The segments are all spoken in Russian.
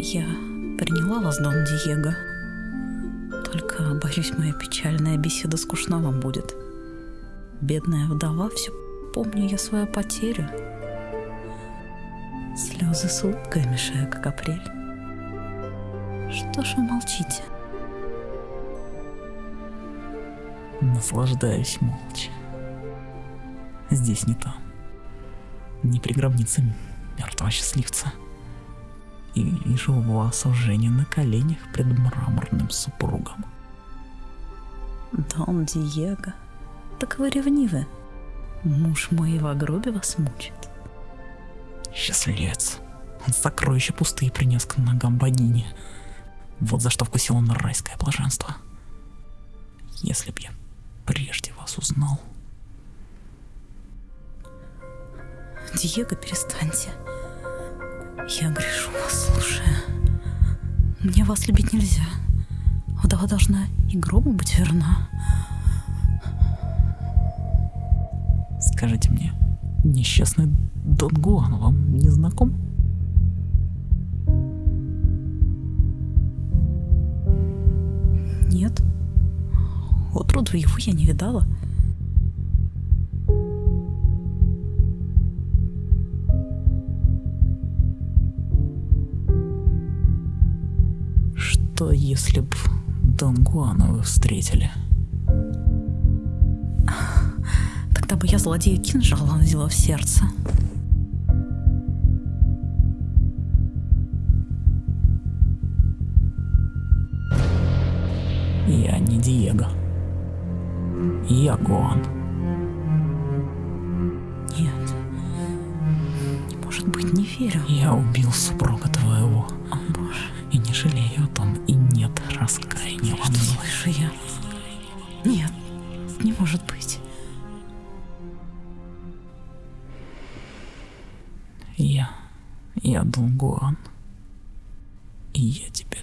Я приняла вас, Дон Диего. Только, боюсь, моя печальная беседа скучна вам будет. Бедная вдова, все помню я свою потерю. Слезы с улыбкой мешаю, как апрель. Что ж вы молчите? Наслаждаюсь молча. Здесь не там. Не при гробнице мертвого счастливца. И вижу вас уже не на коленях пред мраморным супругом. Дон Диего, так вы ревнивы. Муж мой в гробе вас мучит. Счастливец. Он сокровища пустые принес к ногам богини. Вот за что вкусил он райское блаженство. Если б я прежде вас узнал. Диего, перестаньте. Я грешу вас, слушая. Мне вас любить нельзя. Вдова должна и гробу быть верна. Скажите мне, несчастный Дон Гуан вам не знаком? Отроду его я не видала. Что если б Дон Гуана вы встретили? Тогда бы я злодея кинжал вонзила в сердце. Я не Диего. Я Гуан. Нет. Не может быть, не верю. Я убил супруга твоего. О, боже, И не жалею о том, и нет раскаяния во мне. слышу я? Нет, не может быть. Я, я Дон Гуан. И я тебя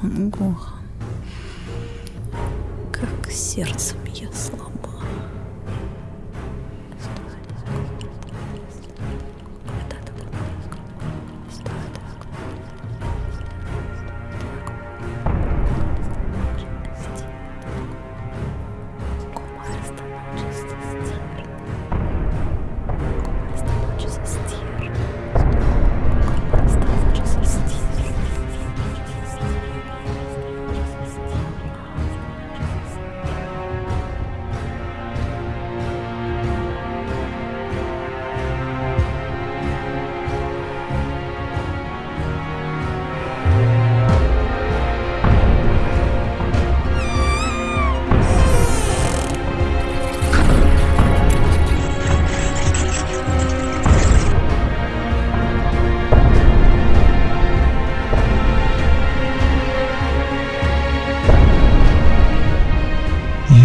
Гуан, как сердцем я слаба.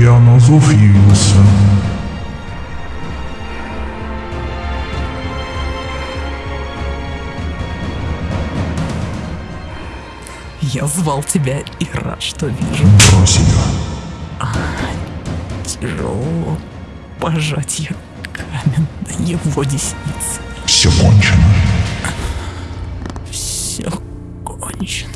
Я на зов явился. Я звал тебя и рад, что вижу. Брось ее. Тяжело пожать я камень до его десницы. Все кончено. Все кончено.